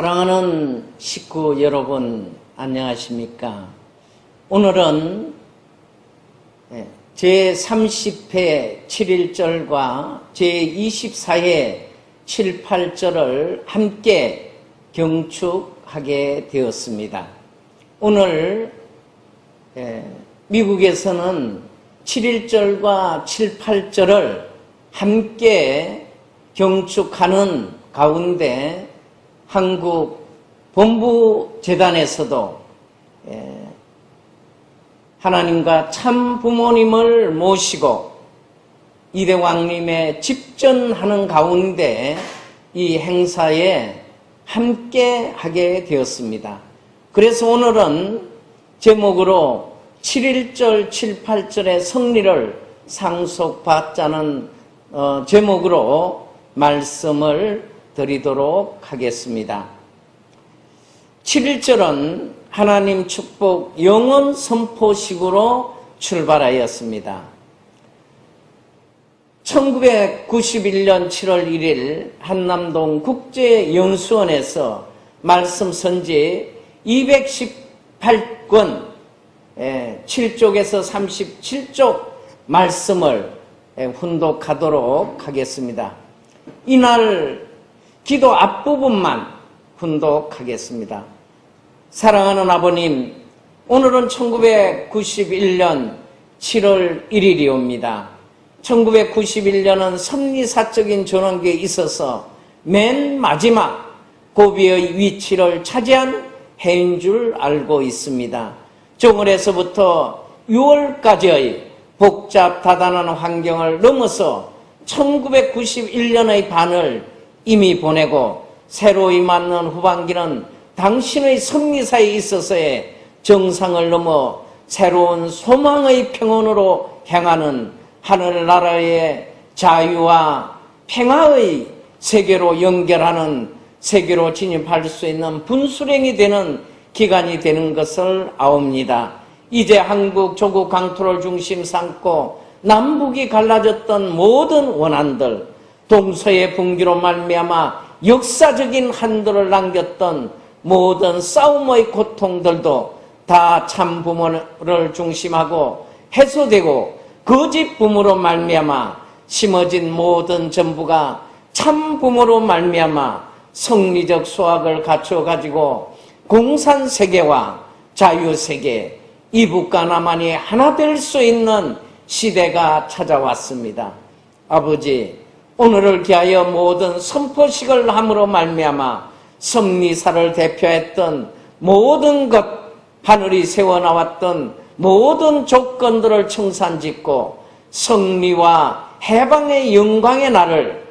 사랑하는 식구 여러분 안녕하십니까? 오늘은 제30회 7일절과 제24회 7, 8절을 함께 경축하게 되었습니다. 오늘 미국에서는 7일절과 7, 8절을 함께 경축하는 가운데 한국 본부재단에서도 하나님과 참 부모님을 모시고 이대왕님의 집전하는 가운데 이 행사에 함께 하게 되었습니다. 그래서 오늘은 제목으로 7일절, 7, 8절의 성리를 상속받자는 어, 제목으로 말씀을 드리도록 하겠습니다. 7일절은 하나님 축복 영원 선포식으로 출발하였습니다. 1991년 7월 1일 한남동 국제연수원에서 말씀 선지 218권 7쪽에서 37쪽 말씀을 훈독하도록 하겠습니다. 이날 기도 앞부분만 훈독하겠습니다. 사랑하는 아버님, 오늘은 1991년 7월 1일이 옵니다. 1991년은 섭리사적인 전환기에 있어서 맨 마지막 고비의 위치를 차지한 해인 줄 알고 있습니다. 정월에서부터 6월까지의 복잡 다단한 환경을 넘어서 1991년의 반을 이미 보내고 새로이 맞는 후반기는 당신의 선미사에 있어서의 정상을 넘어 새로운 소망의 평온으로 향하는 하늘나라의 자유와 평화의 세계로 연결하는 세계로 진입할 수 있는 분수령이 되는 기간이 되는 것을 아옵니다. 이제 한국 조국 강토를 중심 삼고 남북이 갈라졌던 모든 원한들 동서의 분기로 말미암아 역사적인 한도를 남겼던 모든 싸움의 고통들도 다 참 부모를 중심하고 해소되고 거짓 부모로 말미암아 심어진 모든 전부가 참 부모로 말미암아 성리적 수학을 갖추어 가지고 공산 세계와 자유 세계 이북과 남한이 하나 될 수 있는 시대가 찾아왔습니다. 아버지 오늘을 기하여 모든 선포식을 함으로 말미암아 성리사를 대표했던 모든 것 하늘이 세워나왔던 모든 조건들을 청산짓고 성리와 해방의 영광의 날을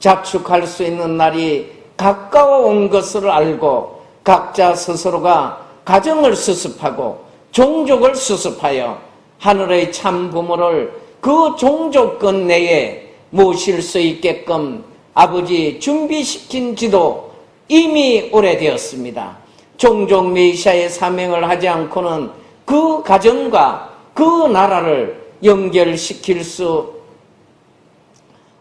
자축할 수 있는 날이 가까워 온 것을 알고 각자 스스로가 가정을 수습하고 종족을 수습하여 하늘의 참 부모를 그 종족권 내에 모실 수 있게끔 아버지 준비시킨 지도 이미 오래되었습니다. 종종 메시아의 사명을 하지 않고는 그 가정과 그 나라를 연결시킬 수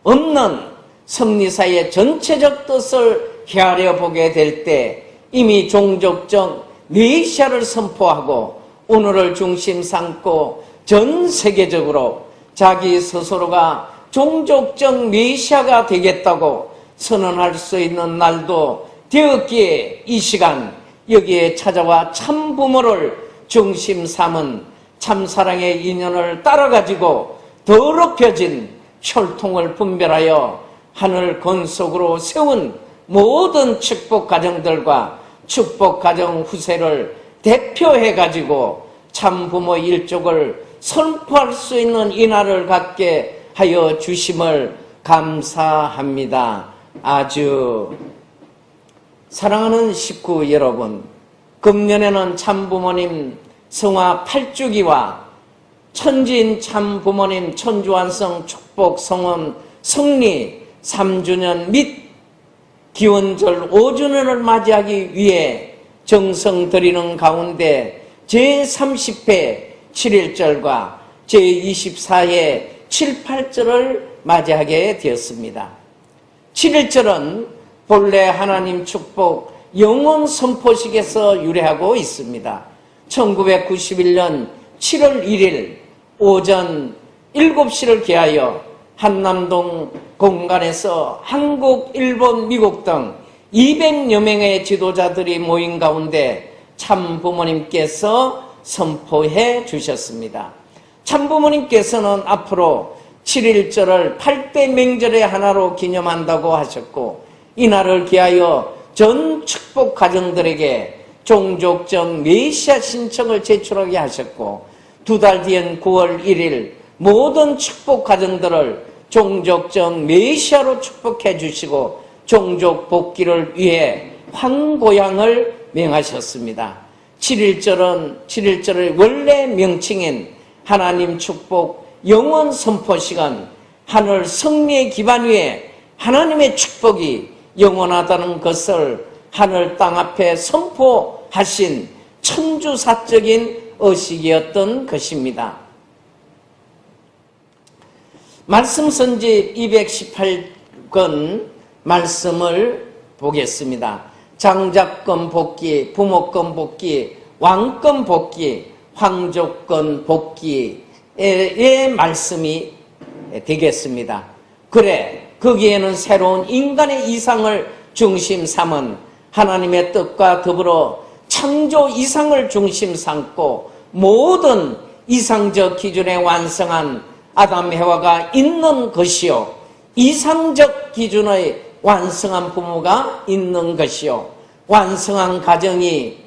없는 성리사의 전체적 뜻을 헤아려 보게 될 때 이미 종족적 메시아를 선포하고 오늘을 중심 삼고 전 세계적으로 자기 스스로가 종족적 메시아가 되겠다고 선언할 수 있는 날도 되었기에 이 시간 여기에 찾아와 참 부모를 중심 삼은 참사랑의 인연을 따라가지고 더럽혀진 혈통을 분별하여 하늘 건속으로 세운 모든 축복 가정들과 축복 가정 후세를 대표해 가지고 참 부모 일족을 선포할 수 있는 이날을 갖게 하여 주심을 감사합니다. 아주 사랑하는 식구 여러분, 금년에는 참부모님 성화 8주기와 천진 참부모님 천주완성 축복 성원 성리 3주년 및 기원절 5주년을 맞이하기 위해 정성 드리는 가운데 제30회 7일절과 제24회 7, 8절을 맞이하게 되었습니다. 7일절은 본래 하나님 축복 영원 선포식에서 유래하고 있습니다. 1991년 7월 1일 오전 7시를 기하여 한남동 공간에서 한국, 일본, 미국 등 200여 명의 지도자들이 모인 가운데 참 부모님께서 선포해 주셨습니다. 참부모님께서는 앞으로 7일절을 8대 명절의 하나로 기념한다고 하셨고 이날을 기하여 전 축복 가정들에게 종족적 메시아 신청을 제출하게 하셨고 두 달 뒤인 9월 1일 모든 축복 가정들을 종족적 메시아로 축복해 주시고 종족 복귀를 위해 황고향을 명하셨습니다. 7일절은 7일절의 원래 명칭인 하나님 축복 영원 선포 시간 하늘 승리의 기반 위에 하나님의 축복이 영원하다는 것을 하늘 땅 앞에 선포하신 천주사적인 의식이었던 것입니다. 말씀 선지 218권 말씀을 보겠습니다. 장자권 복귀, 부모권 복귀, 왕권 복귀, 황족권 복귀의 말씀이 되겠습니다. 그래, 거기에는 새로운 인간의 이상을 중심 삼은 하나님의 뜻과 더불어 창조 이상을 중심 삼고 모든 이상적 기준에 완성한 아담 해와가 있는 것이요. 이상적 기준의 완성한 부모가 있는 것이요. 완성한 가정이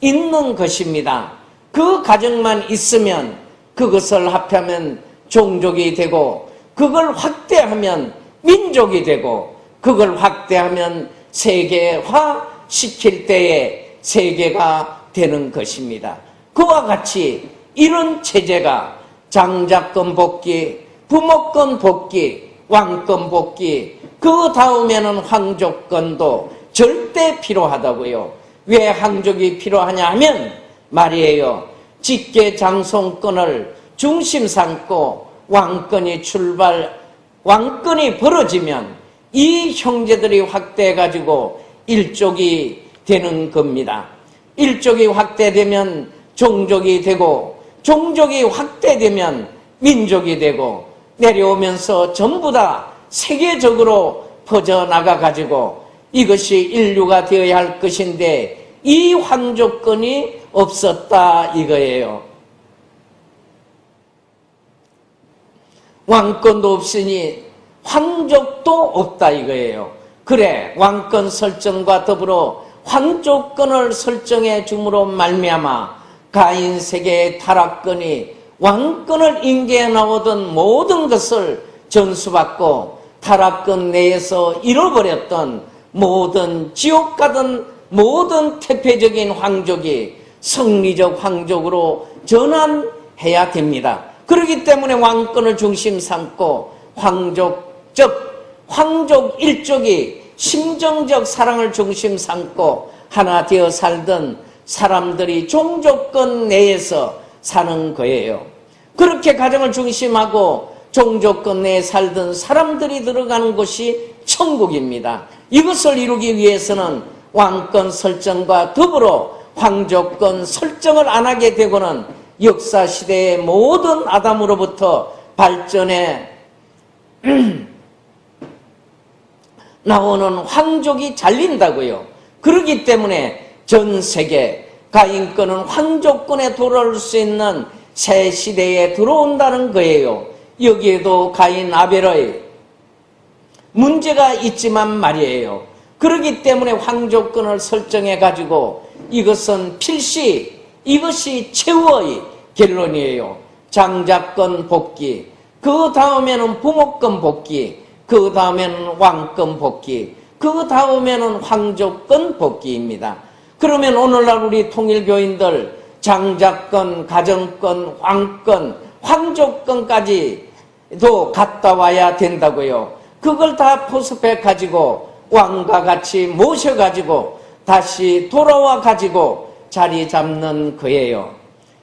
있는 것입니다. 그 가정만 있으면 그것을 합하면 종족이 되고 그걸 확대하면 민족이 되고 그걸 확대하면 세계화 시킬 때에 세계가 되는 것입니다. 그와 같이 이런 체제가 장자권 복귀, 부모권 복귀, 왕권 복귀, 그 다음에는 황족권도 절대 필요하다고요. 왜 황족이 필요하냐 하면 말이에요. 직계 장송권을 중심 삼고 왕권이 출발, 왕권이 벌어지면 이 형제들이 확대해가지고 일족이 되는 겁니다. 일족이 확대되면 종족이 되고 종족이 확대되면 민족이 되고 내려오면서 전부 다 세계적으로 퍼져나가 가지고 이것이 인류가 되어야 할 것인데 이 황조건이 없었다 이거예요. 왕권도 없으니 황족도 없다 이거예요. 그래 왕권 설정과 더불어 황족권을 설정해 줌으로 말미암아 가인 세계의 타락권이 왕권을 인계해 나오던 모든 것을 전수받고 타락권 내에서 잃어버렸던 모든 지옥 가던 모든 태폐적인 황족이 성리적 황족으로 전환해야 됩니다. 그렇기 때문에 왕권을 중심 삼고 황족적 황족 일족이 심정적 사랑을 중심 삼고 하나 되어 살던 사람들이 종족권 내에서 사는 거예요. 그렇게 가정을 중심하고 종족권 내에 살던 사람들이 들어가는 곳이 천국입니다. 이것을 이루기 위해서는 왕권 설정과 더불어 황족권 설정을 안 하게 되고는 역사 시대의 모든 아담으로부터 발전해 나오는 황족이 잘린다고요. 그러기 때문에 전 세계 가인권은 황족권에 돌아올 수 있는 새 시대에 들어온다는 거예요. 여기에도 가인 아벨의 문제가 있지만 말이에요. 그러기 때문에 황족권을 설정해 가지고 이것은 필시 이것이 최후의 결론이에요. 장자권 복귀, 그 다음에는 부모권 복귀, 그 다음에는 왕권 복귀, 그 다음에는 황족권 복귀입니다. 그러면 오늘날 우리 통일교인들 장자권, 가정권, 왕권, 황족권까지도 갔다 와야 된다고요. 그걸 다 포섭해 가지고 왕과 같이 모셔 가지고 다시 돌아와 가지고 자리 잡는 거예요.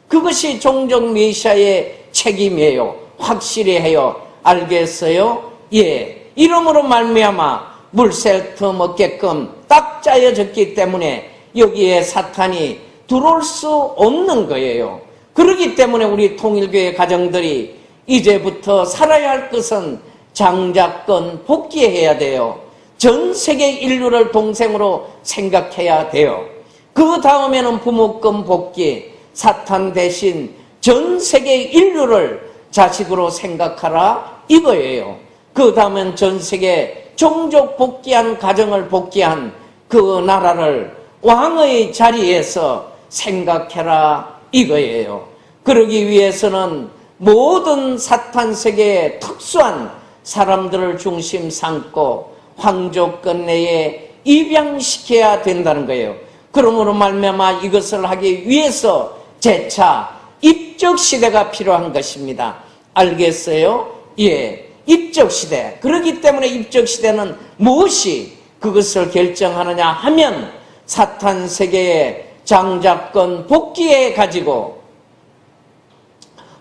그것이 종족 메시아의 책임이에요. 확실히 해요. 알겠어요? 예. 이름으로 말미암아 물새 터먹게끔 딱 짜여졌기 때문에 여기에 사탄이 들어올 수 없는 거예요. 그렇기 때문에 우리 통일교회 가정들이 이제부터 살아야 할 것은 장자권 복귀해야 돼요. 전 세계 인류를 동생으로 생각해야 돼요. 그 다음에는 부모권 복귀, 사탄 대신 전 세계 인류를 자식으로 생각하라 이거예요. 그 다음엔 전 세계 종족 복귀한 가정을 복귀한 그 나라를 왕의 자리에서 생각해라 이거예요. 그러기 위해서는 모든 사탄 세계의 특수한 사람들을 중심 삼고 황조권 내에 입양시켜야 된다는 거예요. 그러므로 말미암아 이것을 하기 위해서 재차 입적 시대가 필요한 것입니다. 알겠어요? 예. 입적 시대. 그렇기 때문에 입적 시대는 무엇이 그것을 결정하느냐 하면 사탄 세계의 장자권 복귀해 가지고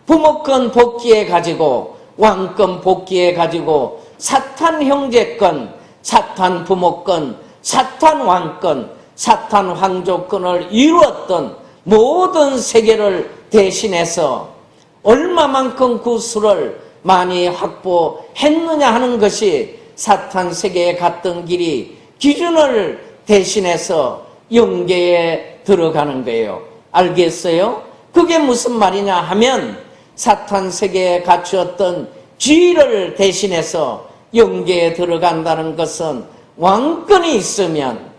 부모권 복귀해 가지고 왕권 복귀해 가지고 사탄 형제권, 사탄 부모권, 사탄 왕권, 사탄 황조권을 이루었던 모든 세계를 대신해서 얼마만큼 그 수를 많이 확보했느냐 하는 것이 사탄 세계에 갔던 길이 기준을 대신해서 영계에 들어가는 거예요. 알겠어요? 그게 무슨 말이냐 하면 사탄 세계에 갖추었던 지위를 대신해서 영계에 들어간다는 것은 왕권이 있으면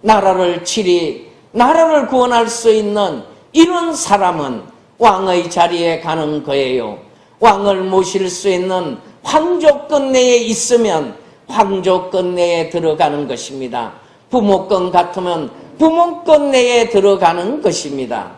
나라를 치리, 나라를 구원할 수 있는 이런 사람은 왕의 자리에 가는 거예요. 왕을 모실 수 있는 황조권 내에 있으면 황조권 내에 들어가는 것입니다. 부모권 같으면 부모권 내에 들어가는 것입니다.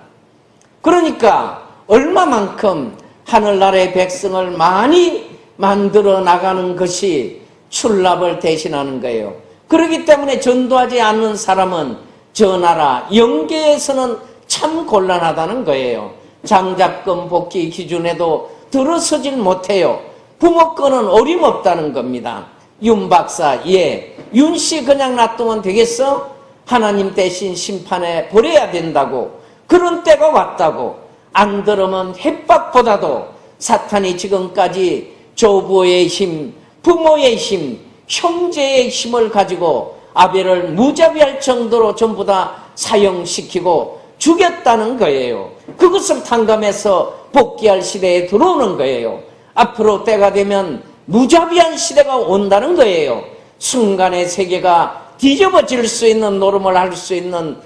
그러니까 얼마만큼 하늘나라의 백성을 많이 만들어 나가는 것이 출납을 대신하는 거예요. 그렇기 때문에 전도하지 않는 사람은 저 나라 영계에서는 참 곤란하다는 거예요. 장자권 복귀 기준에도 들어서질 못해요. 부모권은 어림없다는 겁니다. 윤 박사, 예. 윤 씨 그냥 놔두면 되겠어? 하나님 대신 심판에 버려야 된다고. 그런 때가 왔다고. 안 들으면 햇박보다도 사탄이 지금까지 조부의 힘, 부모의 힘, 형제의 힘을 가지고 아벨을 무자비할 정도로 전부 다 사형시키고 죽였다는 거예요. 그것을 탕감해서 복귀할 시대에 들어오는 거예요. 앞으로 때가 되면 무자비한 시대가 온다는 거예요. 순간의 세계가 뒤집어질 수 있는 노름을 할 수 있는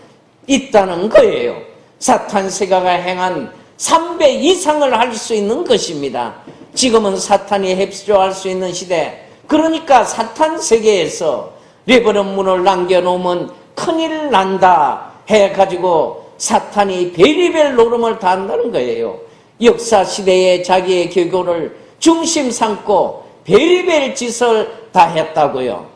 있다는 거예요. 사탄 세가가 행한 3배 이상을 할 수 있는 것입니다. 지금은 사탄이 heb조할 수 있는 시대. 그러니까 사탄 세계에서 레버넌 문을 남겨놓으면 큰일 난다 해가지고 사탄이 베리벨 노름을 다 한다는 거예요. 역사 시대에 자기의 개교를 중심 삼고 베리벨 짓을 다 했다고요.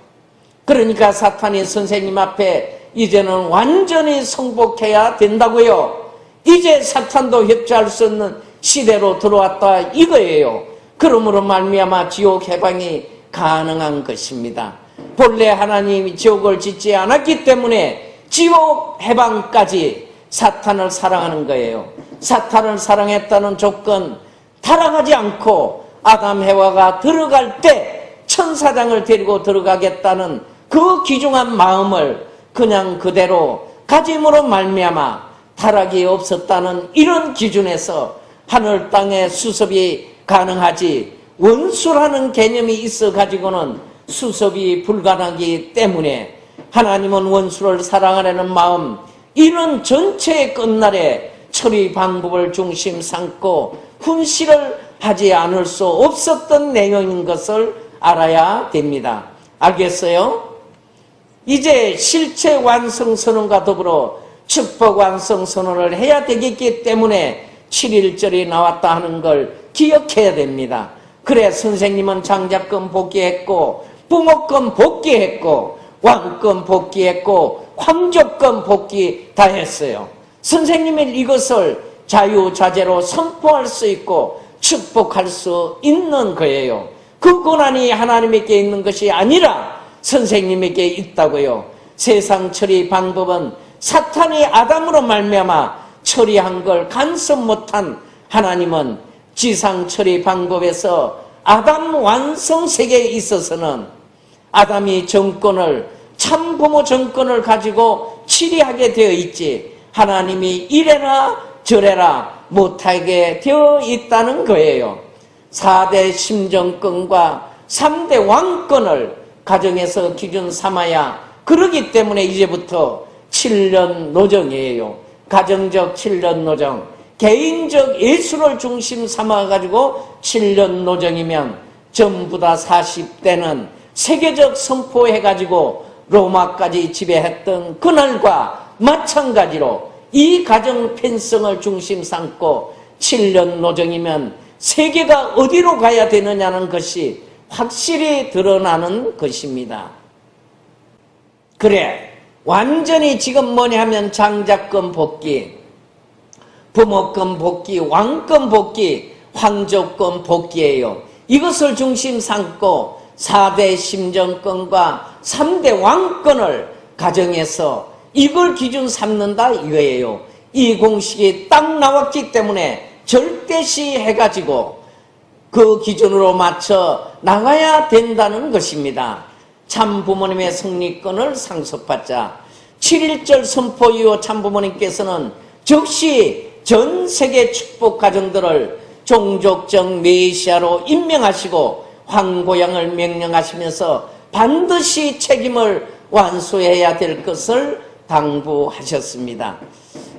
그러니까 사탄이 선생님 앞에 이제는 완전히 성복해야 된다고요. 이제 사탄도 협조할 수 없는 시대로 들어왔다 이거예요. 그러므로 말미암아 지옥 해방이 가능한 것입니다. 본래 하나님이 지옥을 짓지 않았기 때문에 지옥 해방까지 사탄을 사랑하는 거예요. 사탄을 사랑했다는 조건 타락하지 않고 아담 해와가 들어갈 때 천사장을 데리고 들어가겠다는 그 귀중한 마음을 그냥 그대로 가짐으로 말미암아 타락이 없었다는 이런 기준에서 하늘 땅의 수습이 가능하지 원수라는 개념이 있어 가지고는 수습이 불가능하기 때문에 하나님은 원수를 사랑하려는 마음 이런 전체의 끝날에 처리 방법을 중심 삼고 훈시를 하지 않을 수 없었던 내용인 것을 알아야 됩니다. 알겠어요? 이제 실체 완성 선언과 더불어 축복 완성 선언을 해야 되겠기 때문에 7일절이 나왔다 하는 걸 기억해야 됩니다. 그래 선생님은 장자권 복귀했고 부모권 복귀했고 왕권 복귀했고 황조권 복귀 다 했어요. 선생님은 이것을 자유자재로 선포할 수 있고 축복할 수 있는 거예요. 그 권한이 하나님에게 있는 것이 아니라 선생님에게 있다고요. 세상 처리 방법은 사탄이 아담으로 말미암아 처리한 걸 간섭 못한 하나님은 지상 처리 방법에서 아담 완성 세계에 있어서는 아담이 정권을 참부모 정권을 가지고 치리하게 되어 있지 하나님이 이래라 저래라 못하게 되어 있다는 거예요. 4대 심정권과 3대 왕권을 가정에서 기준 삼아야 그러기 때문에 이제부터 7년 노정이에요. 가정적 7년 노정, 개인적 예술을 중심 삼아가지고 7년 노정이면 전부 다 40대는 세계적 선포해가지고 로마까지 지배했던 그날과 마찬가지로 이 가정 편성을 중심 삼고 7년 노정이면 세계가 어디로 가야 되느냐는 것이 확실히 드러나는 것입니다. 그래 완전히 지금 뭐냐 하면 장자권 복귀, 부모권 복귀, 왕권 복귀, 황조권 복귀예요. 이것을 중심 삼고 4대 심정권과 3대 왕권을 가정해서 이걸 기준 삼는다 이거예요. 이 공식이 딱 나왔기 때문에 절대시 해가지고 그 기준으로 맞춰 나가야 된다는 것입니다. 참 부모님의 성리권을 상속받자. 7.1절 선포 이후 참 부모님께서는 즉시 전 세계 축복 가정들을 종족적 메시아로 임명하시고 황고양을 명령하시면서 반드시 책임을 완수해야 될 것을 당부하셨습니다.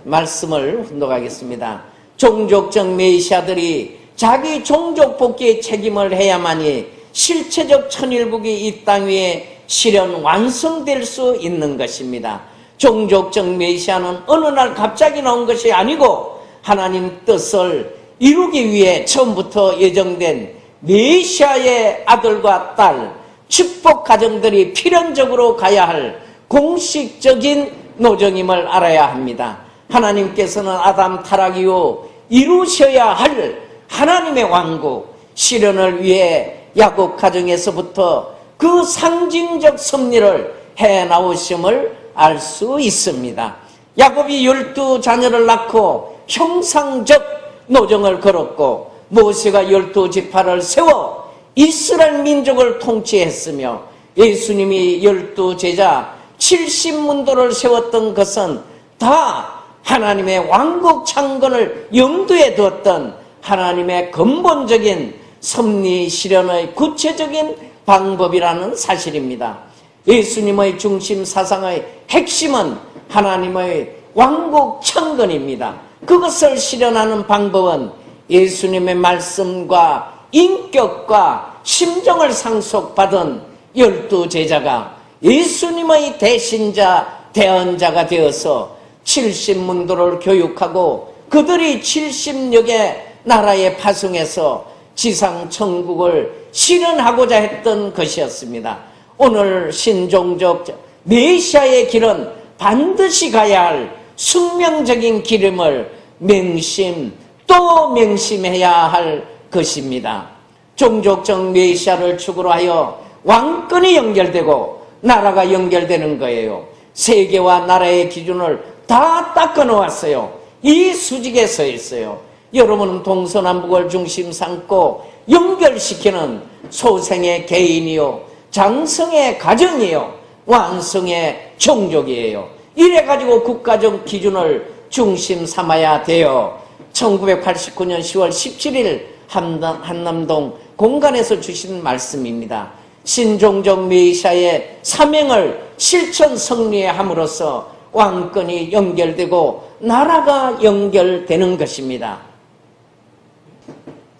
말씀을 훈독하겠습니다. 종족적 메시아들이 자기 종족 복귀의 책임을 해야만이 실체적 천일국이 이 땅 위에 실현 완성될 수 있는 것입니다. 종족적 메시아는 어느 날 갑자기 나온 것이 아니고 하나님 뜻을 이루기 위해 처음부터 예정된 메시아의 아들과 딸, 축복 가정들이 필연적으로 가야 할 공식적인 노정임을 알아야 합니다. 하나님께서는 아담 타락 이후 이루셔야 할 하나님의 왕국 실현을 위해 야곱 가정에서부터 그 상징적 섭리를 해 나오심을 알 수 있습니다. 야곱이 열두 자녀를 낳고 형상적 노정을 걸었고 모세가 열두 지파를 세워 이스라엘 민족을 통치했으며 예수님이 열두 제자 70문도를 세웠던 것은 다 하나님의 왕국 창건을 염두에 두었던 하나님의 근본적인 섭리 실현의 구체적인 방법이라는 사실입니다. 예수님의 중심 사상의 핵심은 하나님의 왕국 창건입니다. 그것을 실현하는 방법은 예수님의 말씀과 인격과 심정을 상속받은 열두 제자가 예수님의 대신자, 대언자가 되어서 70문도를 교육하고 그들이 70여 개 나라에 파송해서 지상 천국을 실현하고자 했던 것이었습니다. 오늘 신종적 메시아의 길은 반드시 가야 할 숙명적인 기름을 맹심 또 명심해야 할 것입니다. 종족적 메시아를 축으로 하여 왕권이 연결되고 나라가 연결되는 거예요. 세계와 나라의 기준을 다 닦아 놓았어요. 이 수직에 서 있어요. 여러분은 동서남북을 중심 삼고 연결시키는 소생의 개인이요 장성의 가정이요 완성의 종족이에요. 이래가지고 국가적 기준을 중심 삼아야 돼요. 1989년 10월 17일 한남동 공간에서 주신 말씀입니다. 신종적 메시아의 사명을 실천 성리함으로써 왕권이 연결되고 나라가 연결되는 것입니다.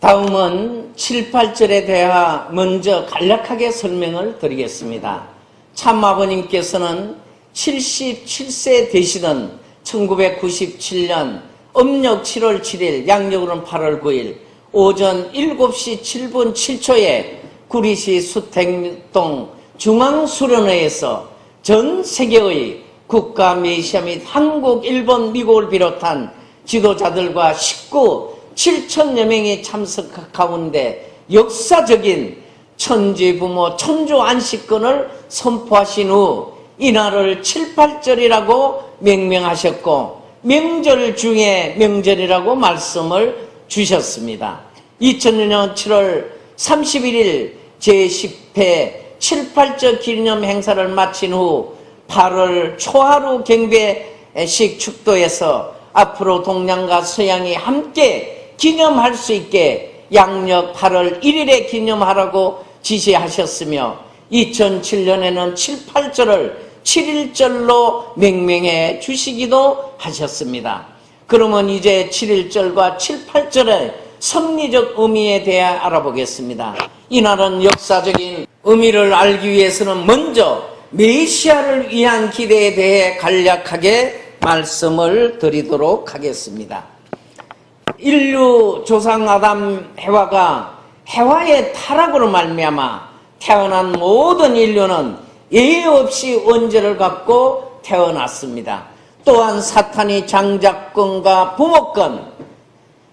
다음은 7, 8절에 대하 먼저 간략하게 설명을 드리겠습니다. 참아버님께서는 77세 되시던 1997년 음력 7월 7일, 양력으로는 8월 9일 오전 7시 7분 7초에 구리시 수택동 중앙수련회에서 전 세계의 국가 메시아 및 한국, 일본, 미국을 비롯한 지도자들과 식구 7천여 명이 참석 가운데 역사적인 천지 부모 천주 안식권을 선포하신 후 이날을 7, 8절이라고 명명하셨고 명절 중에 명절이라고 말씀을 주셨습니다. 2000년 7월 31일 제10회 7, 8절 기념 행사를 마친 후 8월 초하루 경배식 축도에서 앞으로 동양과 서양이 함께 기념할 수 있게 양력 8월 1일에 기념하라고 지시하셨으며 2007년에는 7, 8절을 7일절로 명명해 주시기도 하셨습니다. 그러면 이제 7일절과 7, 8절의 섭리적 의미에 대해 알아보겠습니다. 이날은 역사적인 의미를 알기 위해서는 먼저 메시아를 위한 기대에 대해 간략하게 말씀을 드리도록 하겠습니다. 인류 조상 아담 해와가 해와의 타락으로 말미암아 태어난 모든 인류는 예외 없이 원죄를 갖고 태어났습니다. 또한 사탄이 장작권과 부모권,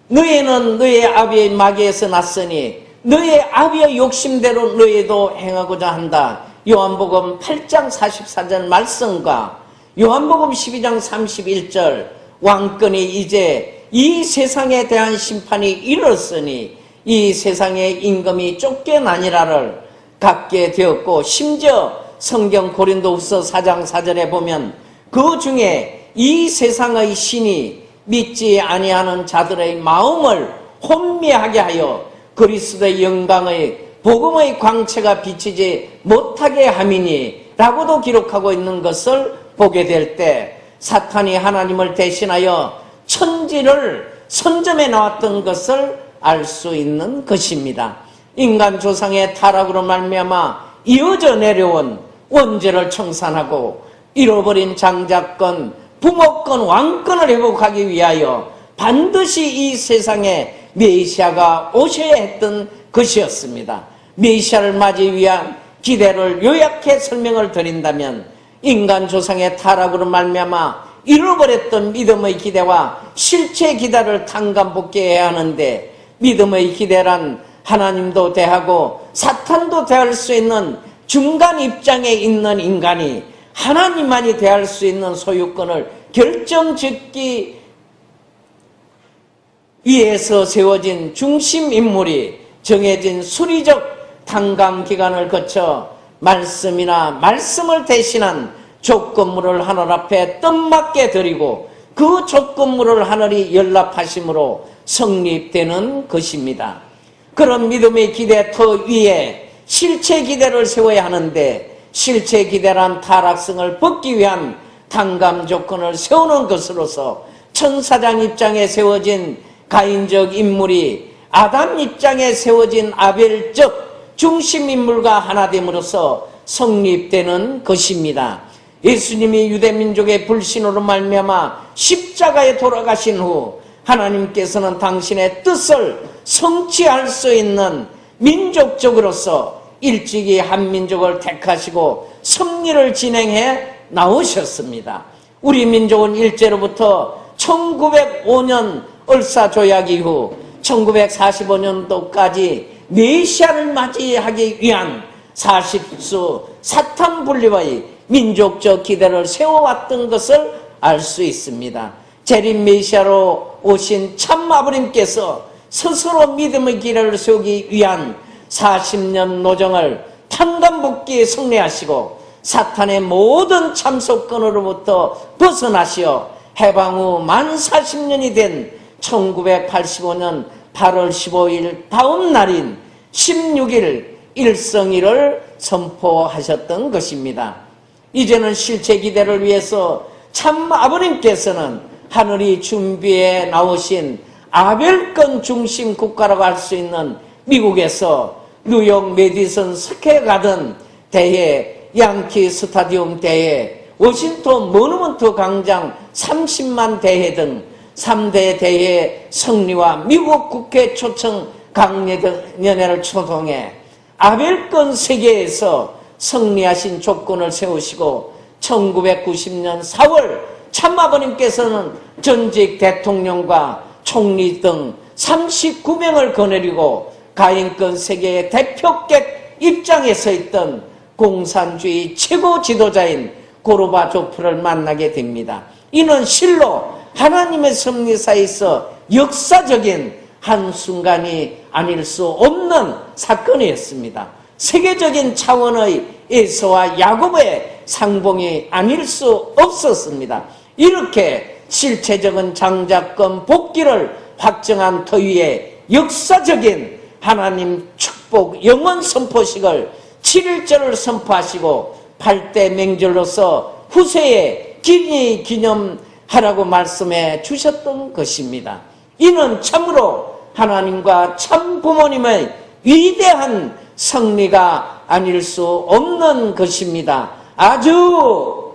너희는 너희 아비의 마귀에서 났으니 너희 아비의 욕심대로 너희도 행하고자 한다. 요한복음 8장 44절 말씀과 요한복음 12장 31절 왕권이 이제 이 세상에 대한 심판이 이르렀으니 이 세상의 임금이 쫓겨나니라를 갖게 되었고 심지어 성경 고린도후서 4장 4절에 보면 그 중에 이 세상의 신이 믿지 아니하는 자들의 마음을 혼미하게 하여 그리스도의 영광의 복음의 광채가 비치지 못하게 함이니 라고도 기록하고 있는 것을 보게 될 때 사탄이 하나님을 대신하여 천지를 선점해 나왔던 것을 알 수 있는 것입니다. 인간 조상의 타락으로 말미암아 이어져 내려온 원죄를 청산하고 잃어버린 장자권, 부모권, 왕권을 회복하기 위하여 반드시 이 세상에 메시아가 오셔야 했던 것이었습니다. 메시아를 맞이 위한 기대를 요약해 설명을 드린다면 인간 조상의 타락으로 말미암아 잃어버렸던 믿음의 기대와 실체 기대를 탕감복귀해야 하는데 믿음의 기대란 하나님도 대하고 사탄도 대할 수 있는 중간 입장에 있는 인간이 하나님만이 대할 수 있는 소유권을 결정짓기 위해서 세워진 중심 인물이 정해진 수리적 탕감 기간을 거쳐 말씀이나 말씀을 대신한 조건물을 하늘 앞에 뜻맞게 드리고 그 조건물을 하늘이 연락하심으로 성립되는 것입니다. 그런 믿음의 기대 터 위에 실체 기대를 세워야 하는데 실체 기대란 타락성을 벗기 위한 탕감 조건을 세우는 것으로서 천사장 입장에 세워진 가인적 인물이 아담 입장에 세워진 아벨적 중심 인물과 하나됨으로써 성립되는 것입니다. 예수님이 유대민족의 불신으로 말미암아 십자가에 돌아가신 후 하나님께서는 당신의 뜻을 성취할 수 있는 민족적으로서 일찍이 한민족을 택하시고 섭리를 진행해 나오셨습니다. 우리 민족은 일제로부터 1905년 을사조약 이후 1945년도까지 메시아를 맞이하기 위한 사십수 사탄 분리의 민족적 기대를 세워왔던 것을 알 수 있습니다. 재림 메시아로 오신 참 아버님께서 스스로 믿음의 길을 세우기 위한 40년 노정을 탄감복기에 승리하시고 사탄의 모든 참속권으로부터 벗어나시어 해방 후 만 40년이 된 1985년 8월 15일 다음 날인 16일 일성일을 선포하셨던 것입니다. 이제는 실체 기대를 위해서 참 아버님께서는 하늘이 준비해 나오신 아벨권 중심 국가라고 할 수 있는 미국에서 뉴욕 메디슨 스퀘어 가든 대회, 양키 스타디움 대회, 워싱턴 모누먼트 광장 30만 대회 등 3대 대회 승리와 미국 국회 초청 강연회를 통해 아벨권 세계에서 승리하신 조건을 세우시고 1990년 4월 참아버님께서는 전직 대통령과 총리 등 39명을 거느리고 가인권 세계의 대표격 입장에 서 있던 공산주의 최고 지도자인 고르바조프를 만나게 됩니다. 이는 실로 하나님의 섭리사에서 역사적인 한순간이 아닐 수 없는 사건이었습니다. 세계적인 차원의 에서와 야곱의 상봉이 아닐 수 없었습니다. 이렇게 실체적인 장자권 복귀를 확정한 터위에 역사적인 하나님 축복 영원 선포식을 7일절을 선포하시고 8대 맹절로서 후세에 기니 기념하라고 말씀해 주셨던 것입니다. 이는 참으로 하나님과 참 부모님의 위대한 성리가 아닐 수 없는 것입니다. 아주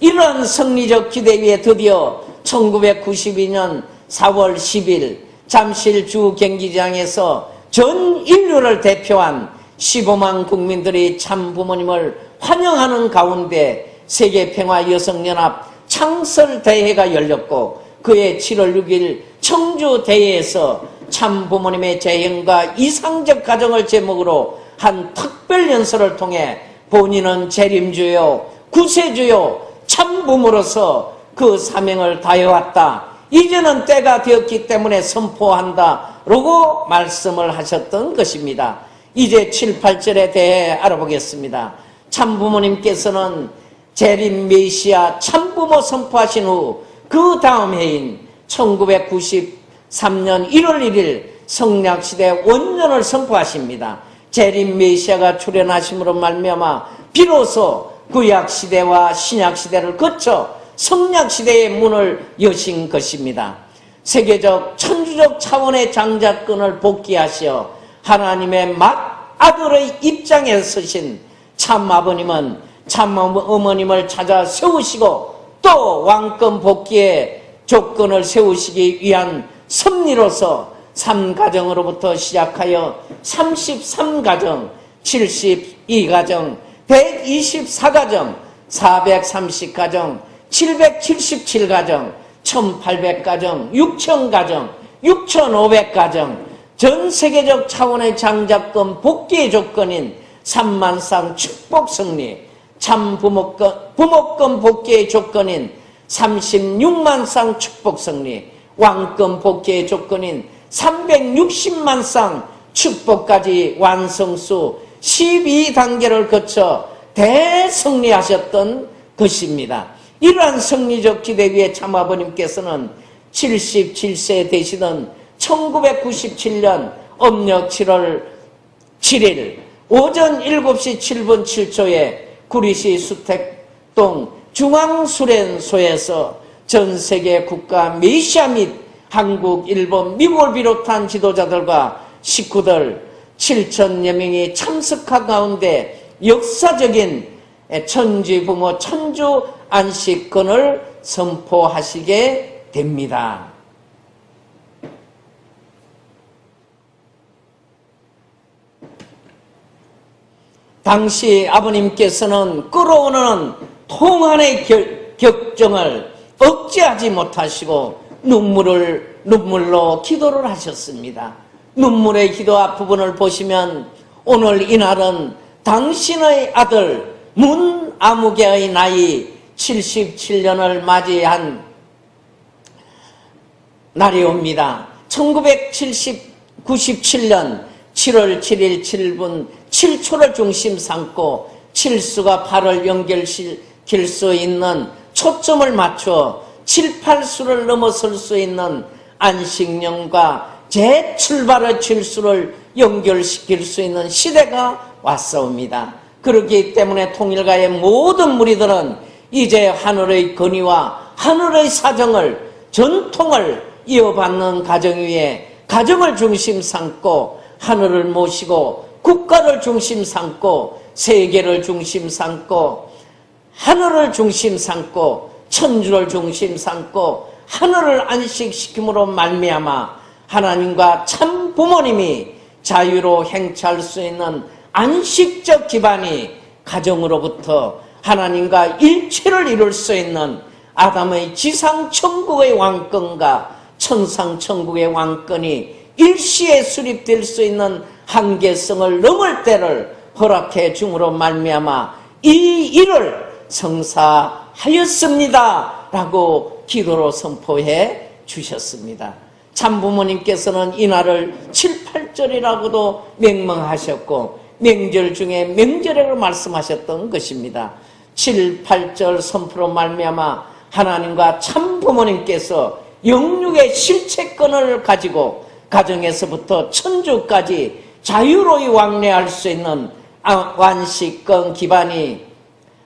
이런 성리적 기대 위에 드디어 1992년 4월 10일 잠실 주 경기장에서 전 인류를 대표한 15만 국민들이 참 부모님을 환영하는 가운데 세계평화여성연합 창설대회가 열렸고 그해 7월 6일 청주대회에서 참 부모님의 재행과 이상적 가정을 제목으로 한 특별 연설을 통해 본인은 재림주요, 구세주요, 참 부모로서 그 사명을 다해왔다. 이제는 때가 되었기 때문에 선포한다. 라고 말씀을 하셨던 것입니다. 이제 7, 8절에 대해 알아보겠습니다. 참 부모님께서는 재림 메시아 참부모 선포하신 후 그 다음 해인 1993년 1월 1일 성략시대 원년을 선포하십니다. 재림 메시아가 출현하심으로 말미암아 비로소 구약시대와 신약시대를 거쳐 성략시대의 문을 여신 것입니다. 세계적 천주적 차원의 장자권을 복귀하시어 하나님의 맏아들의 입장에 서신 참 아버님은 참 어머님을 찾아 세우시고 또 왕권 복귀의 조건을 세우시기 위한 섭리로서 3가정으로부터 시작하여 33가정, 72가정, 124가정, 430가정, 777가정, 1800가정, 6000가정, 6500가정, 전 세계적 차원의 장자권 복귀의 조건인 3만상 축복 승리, 참 부모권, 부모권 복귀의 조건인 36만상 축복 승리, 왕권 복귀의 조건인 360만상 축복까지 완성수 12단계를 거쳐 대승리하셨던 것입니다. 이러한 승리적 기대 위에 참아버님께서는 77세 되시던 1997년 음력 7월 7일 오전 7시 7분 7초에 구리시 수택동 중앙수련소에서 전 세계 국가 메시아 및 한국, 일본, 미국을 비롯한 지도자들과 식구들 7천여 명이 참석한 가운데 역사적인 천지 부모 천주 안식권을 선포하시게 됩니다. 당시 아버님께서는 끌어오는 통한의 격정을 억제하지 못하시고 눈물을 눈물로 기도를 하셨습니다. 눈물의 기도 앞부분을 보시면 오늘 이날은 당신의 아들 문아무개의 나이 77년을 맞이한 날이 옵니다. 1997년 7월 7일 7분 7초를 중심 삼고 7수가 8을 연결시킬 수 있는 초점을 맞춰 7, 8수를 넘어설 수 있는 안식년과 재출발의 7수를 연결시킬 수 있는 시대가 왔사옵니다. 그렇기 때문에 통일가의 모든 무리들은 이제 하늘의 건의와 하늘의 사정을 전통을 이어받는 가정 위에 가정을 중심 삼고 하늘을 모시고 국가를 중심 삼고 세계를 중심 삼고 하늘을 중심 삼고 천주를 중심 삼고 하늘을 안식시킴으로 말미암아 하나님과 참 부모님이 자유로 행차할 수 있는 안식적 기반이 가정으로부터 하나님과 일체를 이룰 수 있는 아담의 지상 천국의 왕권과 천상 천국의 왕권이 일시에 수립될 수 있는 한계성을 넘을 때를 허락해 중으로 말미암아 이 일을 성사하였습니다. 라고 기도로 선포해 주셨습니다. 참 부모님께서는 이날을 7, 8절이라고도 명명하셨고 명절 중에 명절이라고 말씀하셨던 것입니다. 7, 8절 선포로 말미암아 하나님과 참 부모님께서 영육의 실체권을 가지고 가정에서부터 천주까지 자유로이 왕래할 수 있는 완식권 기반이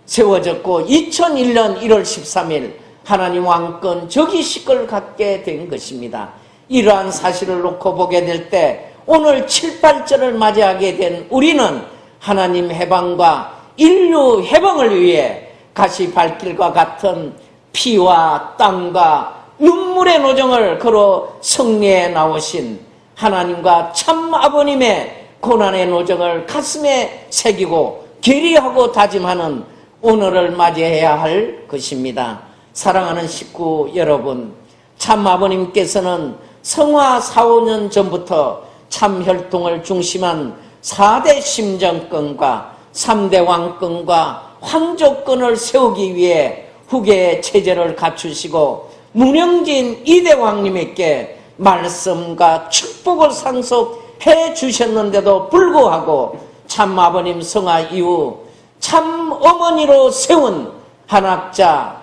세워졌고 2001년 1월 13일 하나님 왕권 저기식을 갖게 된 것입니다. 이러한 사실을 놓고 보게 될 때 오늘 7, 8절을 맞이하게 된 우리는 하나님 해방과 인류 해방을 위해 가시 발길과 같은 피와 땅과 눈물의 노정을 걸어 성리에 나오신 하나님과 참 아버님의 고난의 노정을 가슴에 새기고 계리하고 다짐하는 오늘을 맞이해야 할 것입니다. 사랑하는 식구 여러분, 참 아버님께서는 성화 4, 5년 전부터 참 혈통을 중심한 4대 심정권과 3대 왕권과 황조권을 세우기 위해 후계의 체제를 갖추시고 문영진 이대왕님에게 말씀과 축복을 상속해 주셨는데도 불구하고 참 아버님 성화 이후 참 어머니로 세운 한학자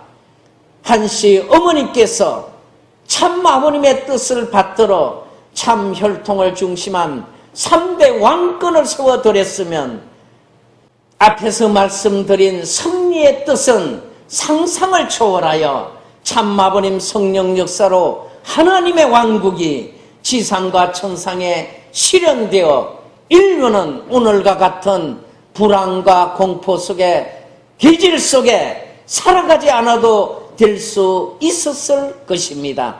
한씨 어머니께서 참 아버님의 뜻을 받들어 참 혈통을 중심한 3대 왕권을 세워드렸으면 앞에서 말씀드린 승리의 뜻은 상상을 초월하여 참 아버님 성령 역사로 하나님의 왕국이 지상과 천상에 실현되어 인류는 오늘과 같은 불안과 공포 속에 기질 속에 살아가지 않아도 될 수 있었을 것입니다.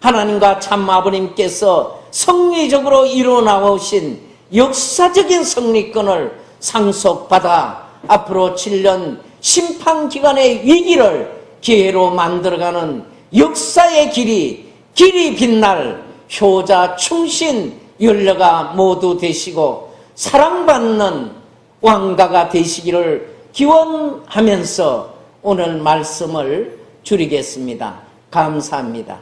하나님과 참 아버님께서 성리적으로 이루어 나오신 역사적인 성리권을 상속받아 앞으로 7년 심판기간의 위기를 기회로 만들어가는 역사의 길이 길이 빛날 효자 충신 연려가 모두 되시고 사랑받는 왕가가 되시기를 기원하면서 오늘 말씀을 줄이겠습니다. 감사합니다.